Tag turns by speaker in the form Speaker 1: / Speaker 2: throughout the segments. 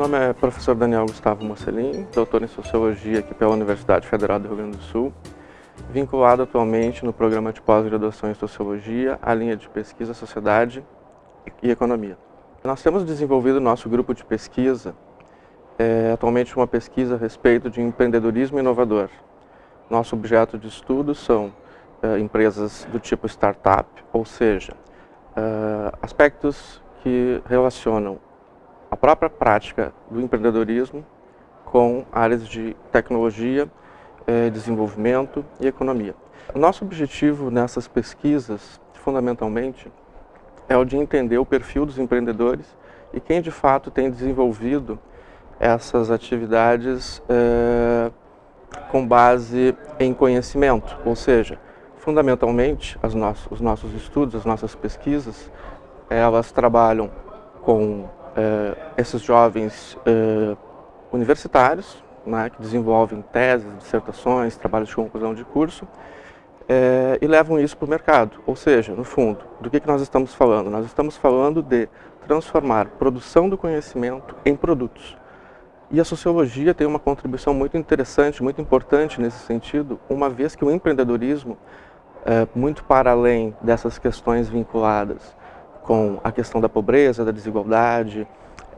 Speaker 1: nome é professor Daniel Gustavo Mocelin, doutor em Sociologia aqui pela Universidade Federal do Rio Grande do Sul, vinculado atualmente no programa de pós-graduação em Sociologia, a linha de pesquisa Sociedade e Economia. Nós temos desenvolvido nosso grupo de pesquisa, é, atualmente uma pesquisa a respeito de empreendedorismo inovador. Nosso objeto de estudo são é, empresas do tipo startup, ou seja, é, aspectos que relacionam a própria prática do empreendedorismo com áreas de tecnologia, eh, desenvolvimento e economia. Nosso objetivo nessas pesquisas, fundamentalmente, é o de entender o perfil dos empreendedores e quem de fato tem desenvolvido essas atividades eh, com base em conhecimento, ou seja, fundamentalmente os nossos estudos, as nossas pesquisas, elas trabalham com uh, esses jovens uh, universitários, né, que desenvolvem teses, dissertações, trabalhos de conclusão de curso, uh, e levam isso para o mercado. Ou seja, no fundo, do que, que nós estamos falando? Nós estamos falando de transformar produção do conhecimento em produtos. E a sociologia tem uma contribuição muito interessante, muito importante nesse sentido, uma vez que o empreendedorismo, é, muito para além dessas questões vinculadas com a questão da pobreza, da desigualdade,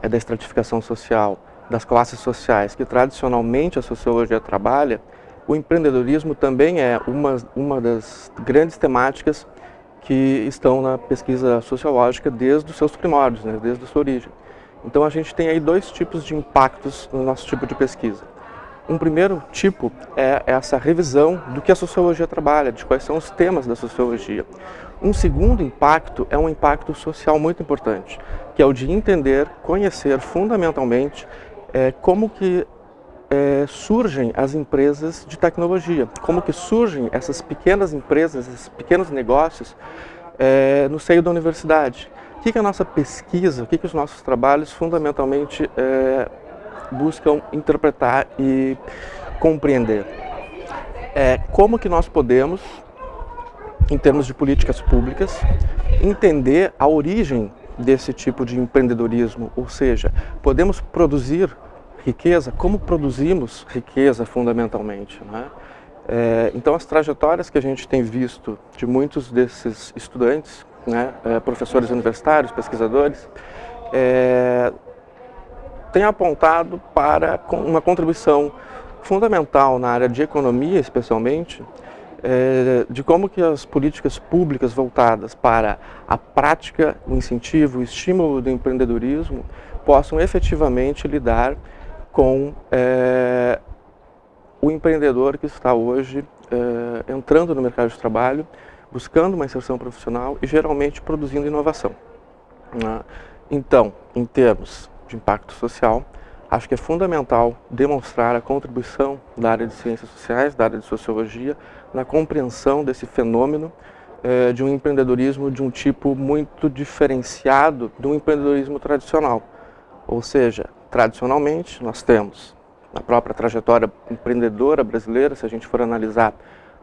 Speaker 1: é, da estratificação social, das classes sociais, que tradicionalmente a sociologia trabalha, o empreendedorismo também é uma, uma das grandes temáticas que estão na pesquisa sociológica desde os seus primórdios, né, desde a sua origem. Então a gente tem aí dois tipos de impactos no nosso tipo de pesquisa. Um primeiro tipo é essa revisão do que a sociologia trabalha, de quais são os temas da sociologia. Um segundo impacto é um impacto social muito importante, que é o de entender, conhecer fundamentalmente é, como que é, surgem as empresas de tecnologia, como que surgem essas pequenas empresas, esses pequenos negócios é, no seio da universidade. O que, que a nossa pesquisa, o que, que os nossos trabalhos fundamentalmente é, buscam interpretar e compreender. É, como que nós podemos, em termos de políticas públicas, entender a origem desse tipo de empreendedorismo, ou seja, podemos produzir riqueza, como produzimos riqueza fundamentalmente. Né? É, então as trajetórias que a gente tem visto de muitos desses estudantes, né, é, professores universitários, pesquisadores, é, tem apontado para uma contribuição fundamental na área de economia, especialmente, é, de como que as políticas públicas voltadas para a prática, o incentivo, o estímulo do empreendedorismo possam efetivamente lidar com é, o empreendedor que está hoje é, entrando no mercado de trabalho, buscando uma inserção profissional e geralmente produzindo inovação. Né? Então, em termos de impacto social, acho que é fundamental demonstrar a contribuição da área de ciências sociais, da área de sociologia, na compreensão desse fenômeno eh, de um empreendedorismo de um tipo muito diferenciado do empreendedorismo tradicional. Ou seja, tradicionalmente nós temos na própria trajetória empreendedora brasileira, se a gente for analisar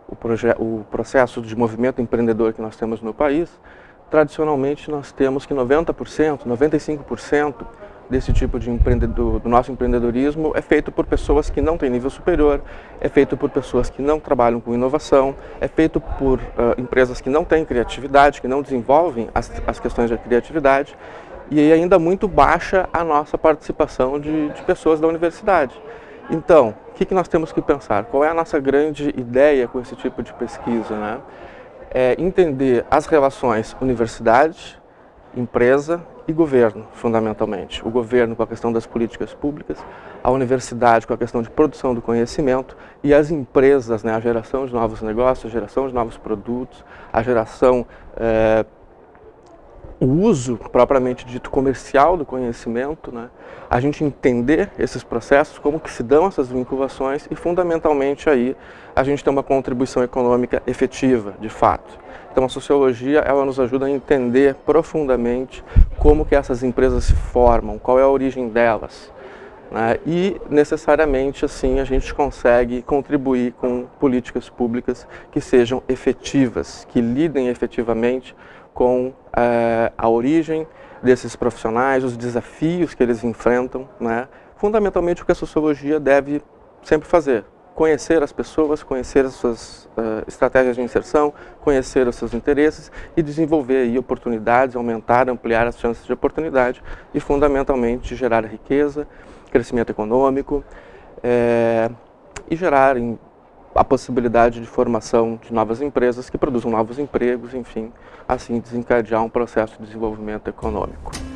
Speaker 1: o, o processo de movimento empreendedor que nós temos no país, tradicionalmente nós temos que 90%, 95% desse tipo de empreendedor, do nosso empreendedorismo é feito por pessoas que não têm nível superior, é feito por pessoas que não trabalham com inovação, é feito por uh, empresas que não têm criatividade, que não desenvolvem as, as questões de criatividade e ainda muito baixa a nossa participação de, de pessoas da universidade. Então, o que, que nós temos que pensar? Qual é a nossa grande ideia com esse tipo de pesquisa? Né? É entender as relações universidade, empresa e governo, fundamentalmente. O governo com a questão das políticas públicas, a universidade com a questão de produção do conhecimento e as empresas, né, a geração de novos negócios, a geração de novos produtos, a geração, é, o uso propriamente dito comercial do conhecimento, né, a gente entender esses processos, como que se dão essas vinculações e fundamentalmente aí a gente tem uma contribuição econômica efetiva, de fato. Então a sociologia ela nos ajuda a entender profundamente como que essas empresas se formam, qual é a origem delas. Né? E necessariamente assim a gente consegue contribuir com políticas públicas que sejam efetivas, que lidem efetivamente com é, a origem, desses profissionais, os desafios que eles enfrentam, né? fundamentalmente o que a sociologia deve sempre fazer, conhecer as pessoas, conhecer as suas uh, estratégias de inserção, conhecer os seus interesses e desenvolver aí oportunidades, aumentar, ampliar as chances de oportunidade e fundamentalmente gerar riqueza, crescimento econômico é, e gerar em, a possibilidade de formação de novas empresas que produzam novos empregos, enfim, assim desencadear um processo de desenvolvimento econômico.